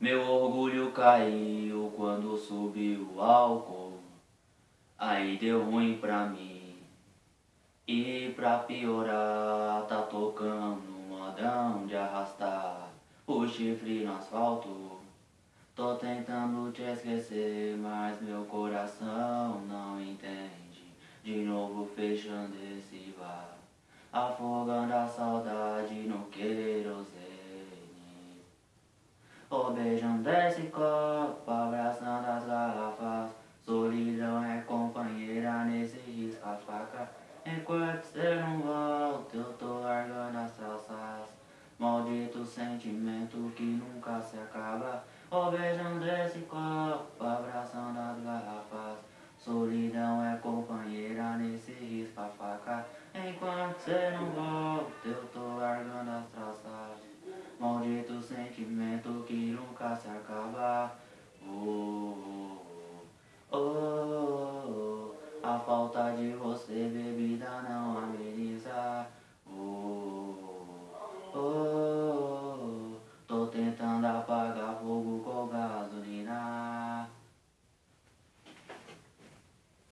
Meu orgulho caiu quando subiu o álcool. Aí deu ruim pra mim. E pra piorar, tá tocando modão de arrastar o chifre no asfalto. Tô tentando te esquecer, mas meu coração não entende. De novo fechando esse bar, afogando a saudade no querosene. Beijando esse copo, abraçando as garrafas. Solidão é companheira nesse risca-faca. Enquanto você não volta, eu tô largando as calças. Maldito sentimento que nunca se acaba. Oh, beijando esse copo, abraçando as garrafas. Solidão é companheira nesse risca-faca. Enquanto você não volta, eu tô largando as traças. Maldito sentimento acaba. Oh, oh, oh, oh. A falta de você, bebida, não ameniza.